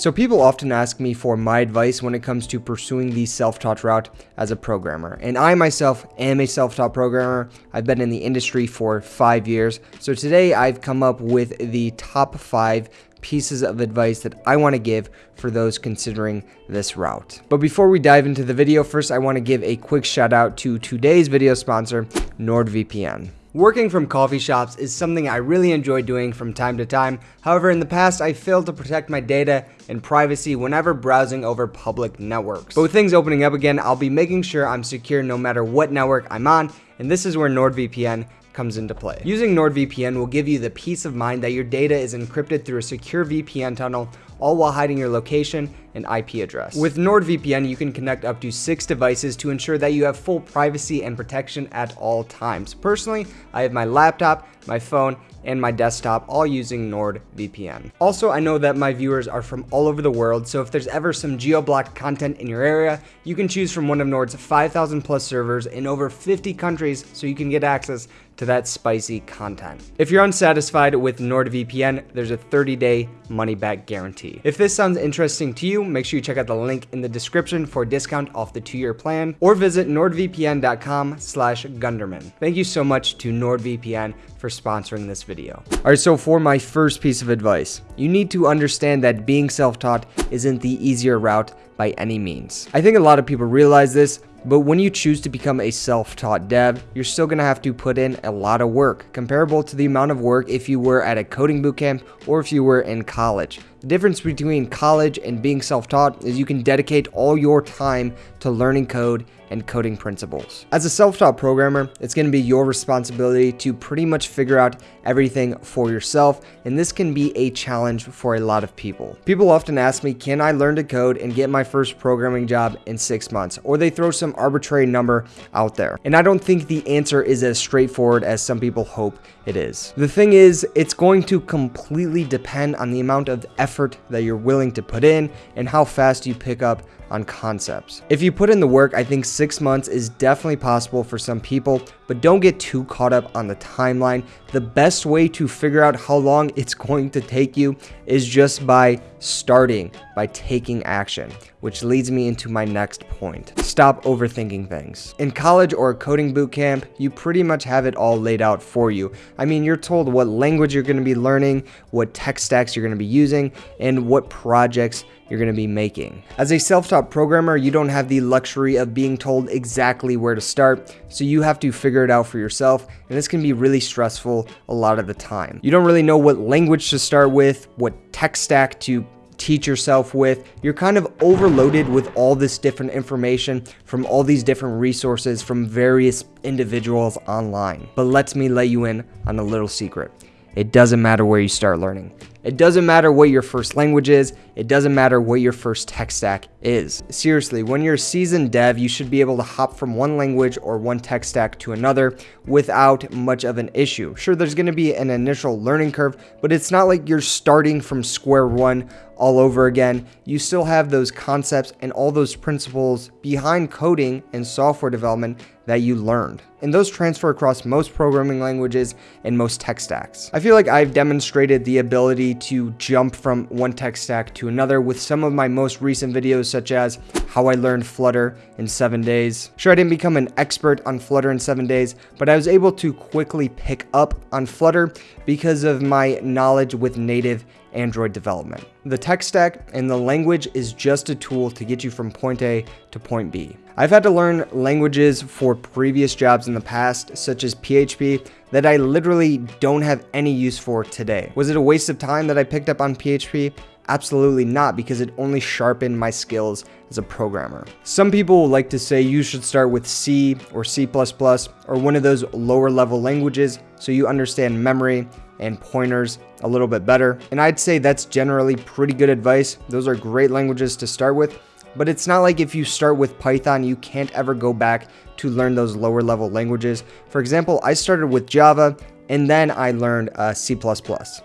So people often ask me for my advice when it comes to pursuing the self-taught route as a programmer. And I myself am a self-taught programmer. I've been in the industry for five years. So today I've come up with the top five pieces of advice that I want to give for those considering this route. But before we dive into the video, first I want to give a quick shout out to today's video sponsor, NordVPN. Working from coffee shops is something I really enjoy doing from time to time. However, in the past, I failed to protect my data and privacy whenever browsing over public networks. But with things opening up again, I'll be making sure I'm secure no matter what network I'm on, and this is where NordVPN comes into play. Using NordVPN will give you the peace of mind that your data is encrypted through a secure VPN tunnel all while hiding your location and IP address. With NordVPN, you can connect up to six devices to ensure that you have full privacy and protection at all times. Personally, I have my laptop, my phone, and my desktop all using NordVPN. Also, I know that my viewers are from all over the world, so if there's ever some geo-blocked content in your area, you can choose from one of Nord's 5,000 plus servers in over 50 countries so you can get access to that spicy content. If you're unsatisfied with NordVPN, there's a 30-day money-back guarantee. If this sounds interesting to you, make sure you check out the link in the description for a discount off the two-year plan, or visit nordvpn.com slash gunderman. Thank you so much to NordVPN for sponsoring this video. Alright, so for my first piece of advice, you need to understand that being self-taught isn't the easier route by any means. I think a lot of people realize this, but when you choose to become a self-taught dev, you're still going to have to put in a lot of work, comparable to the amount of work if you were at a coding bootcamp or if you were in college. The difference between college and being self-taught is you can dedicate all your time to learning code and coding principles. As a self-taught programmer, it's going to be your responsibility to pretty much figure out everything for yourself, and this can be a challenge for a lot of people. People often ask me, can I learn to code and get my first programming job in six months? Or they throw some arbitrary number out there. And I don't think the answer is as straightforward as some people hope it is. The thing is, it's going to completely depend on the amount of effort that you're willing to put in and how fast you pick up on concepts. If you put in the work, I think six months is definitely possible for some people, but don't get too caught up on the timeline. The best way to figure out how long it's going to take you is just by starting, by taking action, which leads me into my next point. Stop overthinking things. In college or a coding bootcamp, you pretty much have it all laid out for you. I mean, you're told what language you're going to be learning, what tech stacks you're going to be using, and what projects you're going to be making. As a self-taught programmer, you don't have the luxury of being told exactly where to start, so you have to figure it out for yourself, and this can be really stressful a lot of the time. You don't really know what language to start with, what tech stack to teach yourself with. You're kind of overloaded with all this different information from all these different resources from various individuals online. But let me let you in on a little secret. It doesn't matter where you start learning. It doesn't matter what your first language is. It doesn't matter what your first tech stack is. Seriously, when you're a seasoned dev, you should be able to hop from one language or one tech stack to another without much of an issue. Sure, there's going to be an initial learning curve, but it's not like you're starting from square one all over again. You still have those concepts and all those principles behind coding and software development that you learned. And those transfer across most programming languages and most tech stacks. I feel like I've demonstrated the ability to jump from one tech stack to another with some of my most recent videos such as how I learned Flutter in 7 days. Sure, I didn't become an expert on Flutter in 7 days, but I was able to quickly pick up on Flutter because of my knowledge with native Android development. The tech stack and the language is just a tool to get you from point A to point B. I've had to learn languages for previous jobs in the past, such as PHP, that I literally don't have any use for today. Was it a waste of time that I picked up on PHP? Absolutely not, because it only sharpened my skills as a programmer. Some people like to say you should start with C or C++ or one of those lower level languages so you understand memory and pointers a little bit better. And I'd say that's generally pretty good advice. Those are great languages to start with, but it's not like if you start with Python, you can't ever go back to learn those lower level languages. For example, I started with Java and then I learned uh, C++.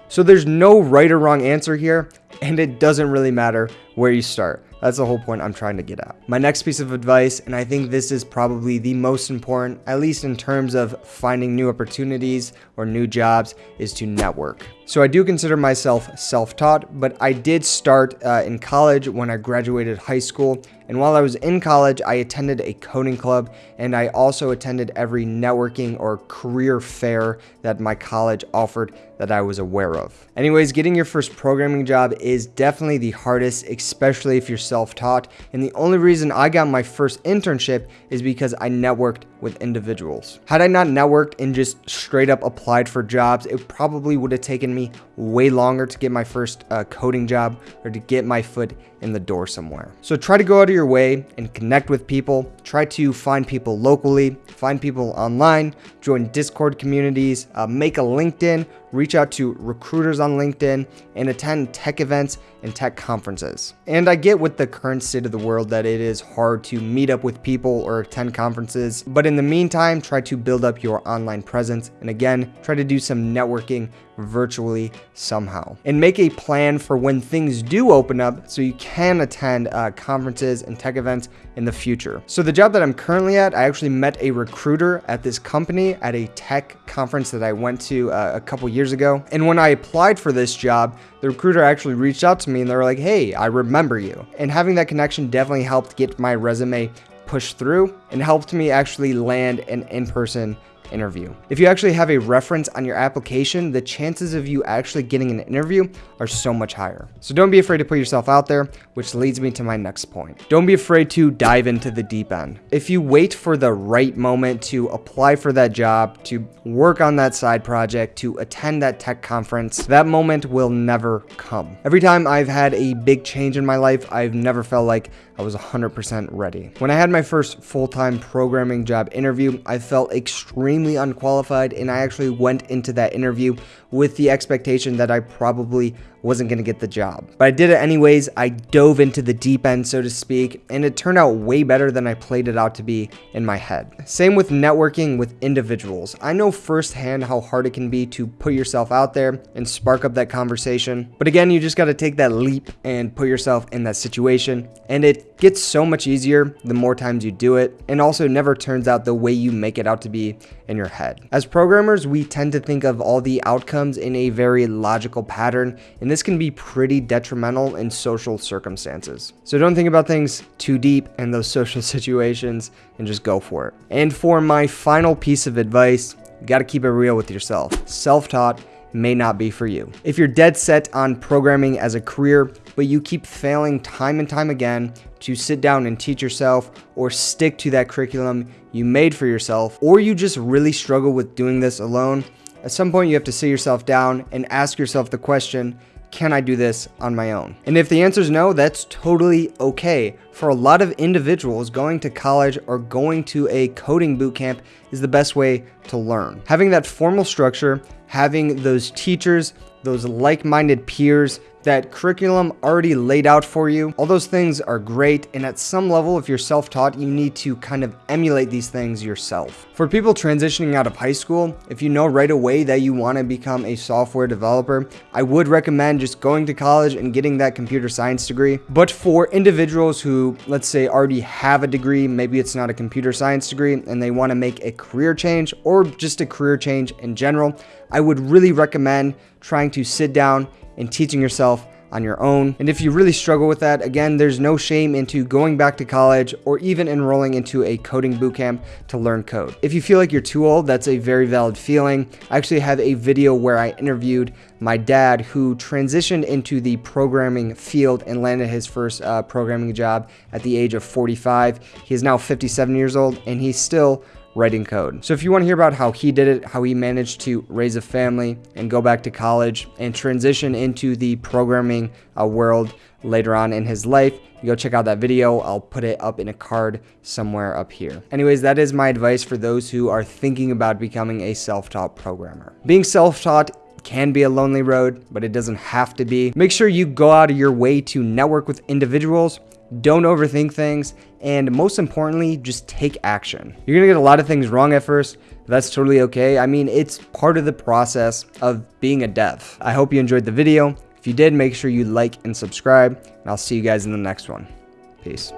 So there's no right or wrong answer here, and it doesn't really matter where you start. That's the whole point I'm trying to get at. My next piece of advice, and I think this is probably the most important, at least in terms of finding new opportunities or new jobs is to network. So I do consider myself self-taught, but I did start uh, in college when I graduated high school. And while I was in college, I attended a coding club and I also attended every networking or career fair that my college offered that I was aware of. Anyways, getting your first programming job is definitely the hardest, especially if you're self-taught. And the only reason I got my first internship is because I networked with individuals. Had I not networked and just straight up applied for jobs, it probably would have taken me way longer to get my first uh, coding job or to get my foot in the door somewhere. So try to go out of your way and connect with people. Try to find people locally, find people online, join Discord communities, uh, make a LinkedIn, reach out to recruiters on LinkedIn, and attend tech events and tech conferences. And I get with the current state of the world that it is hard to meet up with people or attend conferences, but in the meantime, try to build up your online presence. And again, try to do some networking virtually somehow. And make a plan for when things do open up so you can attend uh, conferences and tech events in the future. So the job that I'm currently at, I actually met a recruiter at this company at a tech conference that I went to uh, a couple years ago. And when I applied for this job, the recruiter actually reached out to me and they were like, hey, I remember you. And having that connection definitely helped get my resume pushed through and helped me actually land an in-person interview. If you actually have a reference on your application, the chances of you actually getting an interview are so much higher. So don't be afraid to put yourself out there, which leads me to my next point. Don't be afraid to dive into the deep end. If you wait for the right moment to apply for that job, to work on that side project, to attend that tech conference, that moment will never come. Every time I've had a big change in my life, I've never felt like I was 100% ready. When I had my first full-time programming job interview, I felt extremely unqualified and I actually went into that interview with the expectation that I probably wasn't going to get the job. But I did it anyways. I dove into the deep end, so to speak, and it turned out way better than I played it out to be in my head. Same with networking with individuals. I know firsthand how hard it can be to put yourself out there and spark up that conversation. But again, you just got to take that leap and put yourself in that situation. And it gets so much easier the more times you do it, and also never turns out the way you make it out to be in your head. As programmers, we tend to think of all the outcomes in a very logical pattern, and this can be pretty detrimental in social circumstances. So don't think about things too deep in those social situations and just go for it. And for my final piece of advice, you gotta keep it real with yourself. Self-taught may not be for you. If you're dead set on programming as a career, but you keep failing time and time again to sit down and teach yourself or stick to that curriculum you made for yourself, or you just really struggle with doing this alone, at some point you have to sit yourself down and ask yourself the question, can I do this on my own? And if the answer is no, that's totally okay. For a lot of individuals, going to college or going to a coding bootcamp is the best way to learn. Having that formal structure, having those teachers, those like-minded peers that curriculum already laid out for you. All those things are great, and at some level, if you're self-taught, you need to kind of emulate these things yourself. For people transitioning out of high school, if you know right away that you want to become a software developer, I would recommend just going to college and getting that computer science degree. But for individuals who, let's say, already have a degree, maybe it's not a computer science degree, and they want to make a career change or just a career change in general, I would really recommend trying to sit down and teaching yourself on your own. And if you really struggle with that, again, there's no shame into going back to college or even enrolling into a coding bootcamp to learn code. If you feel like you're too old, that's a very valid feeling. I actually have a video where I interviewed my dad who transitioned into the programming field and landed his first uh, programming job at the age of 45. He is now 57 years old and he's still writing code. So if you want to hear about how he did it, how he managed to raise a family and go back to college and transition into the programming uh, world later on in his life, go check out that video. I'll put it up in a card somewhere up here. Anyways, that is my advice for those who are thinking about becoming a self-taught programmer. Being self-taught can be a lonely road, but it doesn't have to be. Make sure you go out of your way to network with individuals don't overthink things, and most importantly, just take action. You're gonna get a lot of things wrong at first, that's totally okay. I mean, it's part of the process of being a dev. I hope you enjoyed the video. If you did, make sure you like and subscribe, and I'll see you guys in the next one. Peace.